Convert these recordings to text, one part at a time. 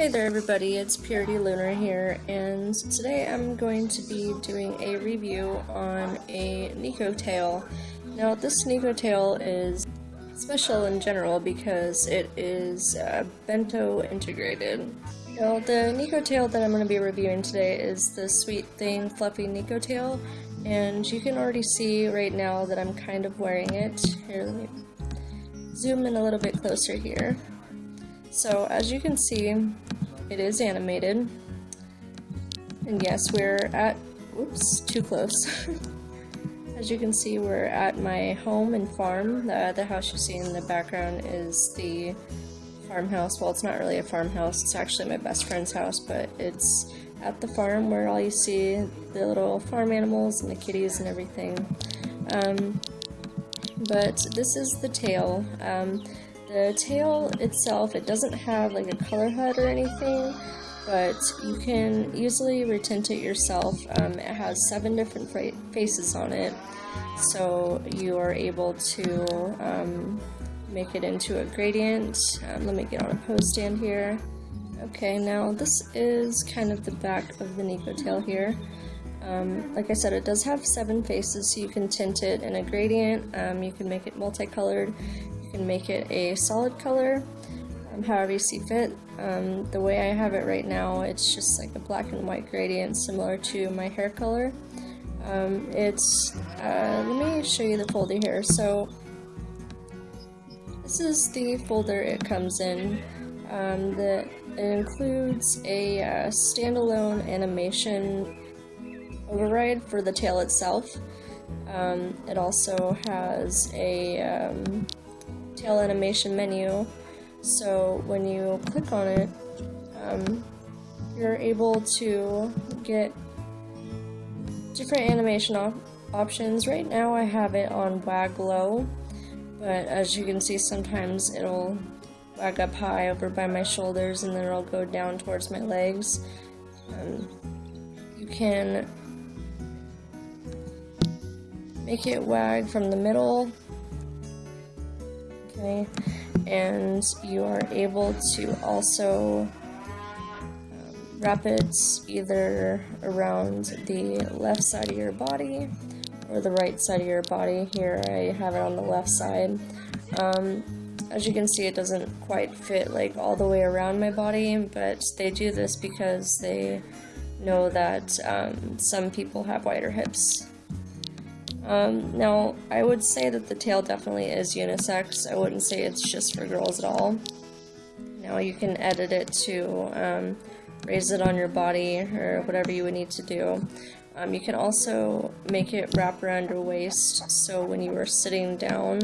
Hey there everybody, it's Purity Lunar here, and today I'm going to be doing a review on a Neko tail. Now this Neko tail is special in general because it is uh, bento integrated. Now the Neko tail that I'm going to be reviewing today is the Sweet Thing Fluffy Neko tail, and you can already see right now that I'm kind of wearing it. Here, let me zoom in a little bit closer here. So as you can see, it is animated. And yes, we're at, whoops, too close. as you can see, we're at my home and farm. The, the house you see in the background is the farmhouse. Well, it's not really a farmhouse, it's actually my best friend's house, but it's at the farm where all you see the little farm animals and the kitties and everything. Um, but this is the tail. Um, the tail itself, it doesn't have like a color HUD or anything, but you can easily retint it yourself. Um, it has seven different faces on it, so you are able to um, make it into a gradient. Um, let me get on a pose stand here. Okay, now this is kind of the back of the Neko tail here. Um, like I said, it does have seven faces, so you can tint it in a gradient, um, you can make it multicolored, can make it a solid color, um, however you see fit. Um, the way I have it right now, it's just like a black and white gradient similar to my hair color. Um, it's, uh, let me show you the folder here. So, this is the folder it comes in. Um, the, it includes a uh, standalone animation override for the tail itself. Um, it also has a um, tail animation menu, so when you click on it, um, you're able to get different animation op options. Right now I have it on wag low, but as you can see sometimes it'll wag up high over by my shoulders and then it'll go down towards my legs. Um, you can make it wag from the middle and you are able to also um, wrap it either around the left side of your body or the right side of your body. Here I have it on the left side. Um, as you can see it doesn't quite fit like all the way around my body but they do this because they know that um, some people have wider hips um, now, I would say that the tail definitely is unisex. I wouldn't say it's just for girls at all. Now, you can edit it to um, raise it on your body or whatever you would need to do. Um, you can also make it wrap around your waist so when you are sitting down,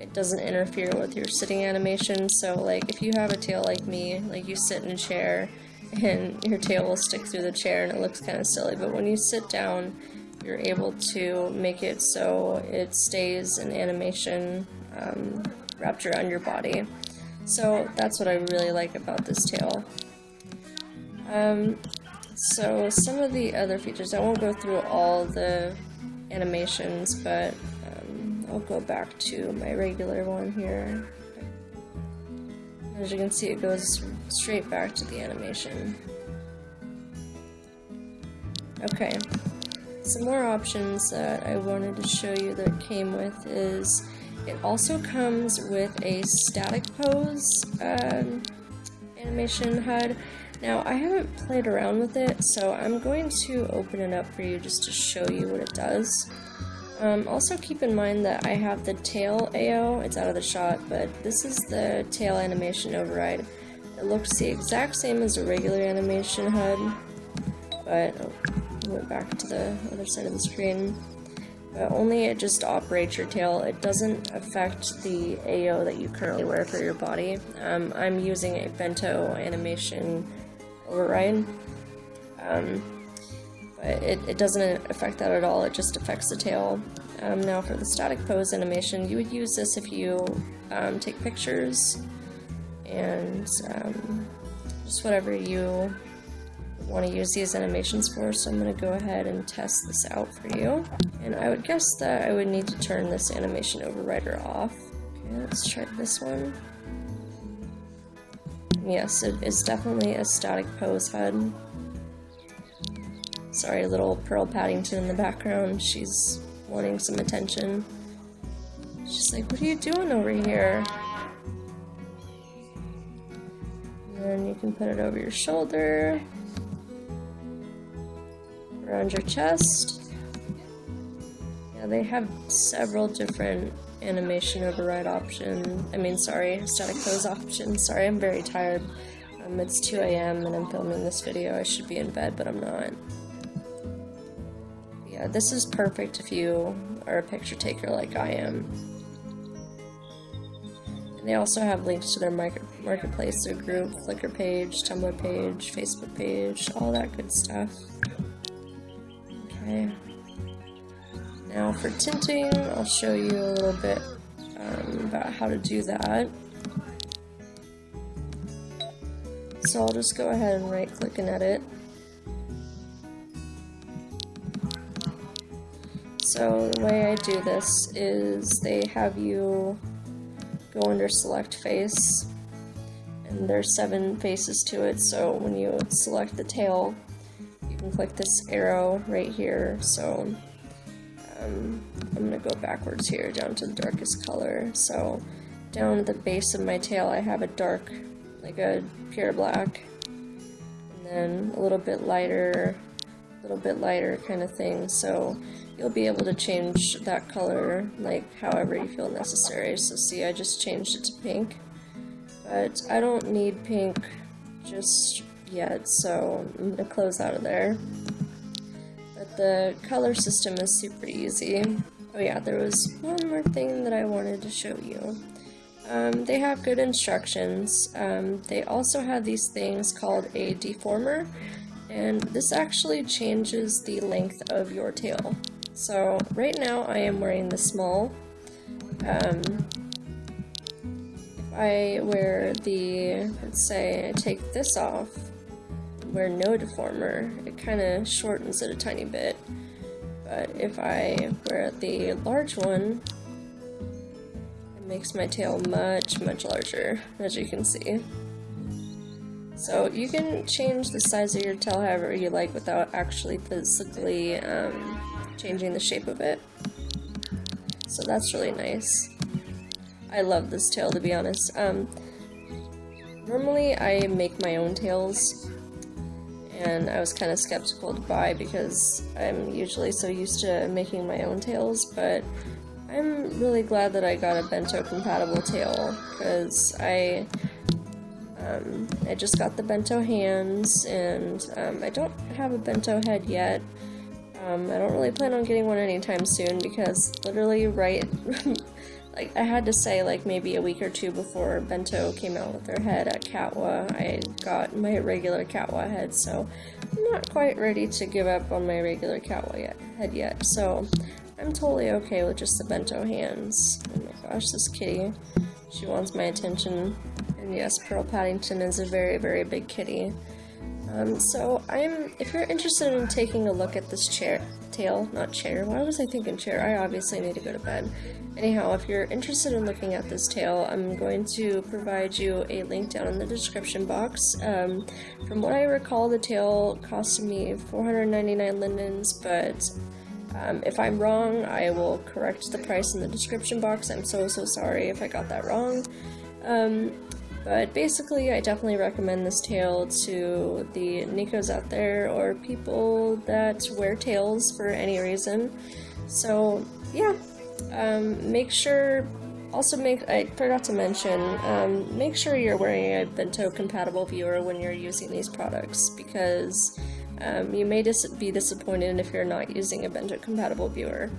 it doesn't interfere with your sitting animation. So, like, if you have a tail like me, like you sit in a chair and your tail will stick through the chair and it looks kind of silly, but when you sit down, you're able to make it so it stays in animation um, wrapped around your body. So that's what I really like about this tail. Um, so some of the other features, I won't go through all the animations, but um, I'll go back to my regular one here. As you can see, it goes straight back to the animation. Okay, some more options that I wanted to show you that came with is it also comes with a static pose um, animation HUD. Now I haven't played around with it so I'm going to open it up for you just to show you what it does. Um, also keep in mind that I have the tail AO, it's out of the shot, but this is the tail animation override. It looks the exact same as a regular animation HUD, but oh, went back to the other side of the screen. But only it just operates your tail. It doesn't affect the AO that you currently wear for your body. Um, I'm using a bento animation override. Um, but it, it doesn't affect that at all, it just affects the tail. Um, now for the static pose animation, you would use this if you um, take pictures and um, just whatever you want to use these animations for, so I'm going to go ahead and test this out for you. And I would guess that I would need to turn this animation overrider off. Okay, let's try this one. Yes, it is definitely a static pose head. Sorry, little Pearl Paddington in the background. She's wanting some attention. She's like, what are you doing over here? And you can put it over your shoulder, around your chest. Yeah, they have several different animation override options. I mean, sorry, static pose options. Sorry, I'm very tired. Um, it's 2 a.m. and I'm filming this video. I should be in bed, but I'm not. Yeah, this is perfect if you are a picture taker like I am. And they also have links to their market marketplace, their group, Flickr page, Tumblr page, Facebook page, all that good stuff. Now for tinting, I'll show you a little bit um, about how to do that. So I'll just go ahead and right click and edit. So the way I do this is they have you go under select face and there's seven faces to it so when you select the tail click this arrow right here so um, I'm gonna go backwards here down to the darkest color so down at the base of my tail I have a dark like a pure black and then a little bit lighter a little bit lighter kind of thing so you'll be able to change that color like however you feel necessary. So see, I just changed it to pink, but I don't need pink just yet, so I'm going to close out of there. But the color system is super easy. Oh yeah, there was one more thing that I wanted to show you. Um, they have good instructions. Um, they also have these things called a deformer, and this actually changes the length of your tail. So right now I am wearing the small. Um, I wear the, let's say I take this off, wear no deformer, it kind of shortens it a tiny bit. But if I wear the large one, it makes my tail much, much larger, as you can see. So you can change the size of your tail however you like without actually physically um, changing the shape of it. So that's really nice. I love this tail to be honest. Um, normally I make my own tails and I was kind of skeptical to buy because I'm usually so used to making my own tails, but I'm really glad that I got a bento compatible tail because I um, I just got the bento hands and um, I don't have a bento head yet um, I don't really plan on getting one anytime soon because literally right, like I had to say like maybe a week or two before Bento came out with their head at Catwa, I got my regular Catwa head, so I'm not quite ready to give up on my regular Catwa yet, head yet, so I'm totally okay with just the Bento hands. Oh my gosh, this kitty, she wants my attention, and yes, Pearl Paddington is a very, very big kitty. Um, so I'm, if you're interested in taking a look at this chair, tail, not chair, why was I thinking chair? I obviously need to go to bed. Anyhow, if you're interested in looking at this tail, I'm going to provide you a link down in the description box. Um, from what I recall, the tail cost me 499 lindens, but um, if I'm wrong, I will correct the price in the description box. I'm so, so sorry if I got that wrong. Um, but basically, I definitely recommend this tail to the Nekos out there or people that wear tails for any reason. So, yeah, um, make sure, also make, I forgot to mention, um, make sure you're wearing a Bento compatible viewer when you're using these products because um, you may dis be disappointed if you're not using a Bento compatible viewer.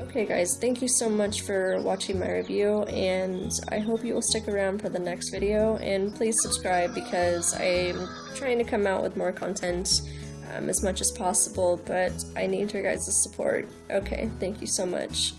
Okay guys, thank you so much for watching my review, and I hope you will stick around for the next video, and please subscribe because I'm trying to come out with more content um, as much as possible, but I need your guys' support. Okay, thank you so much.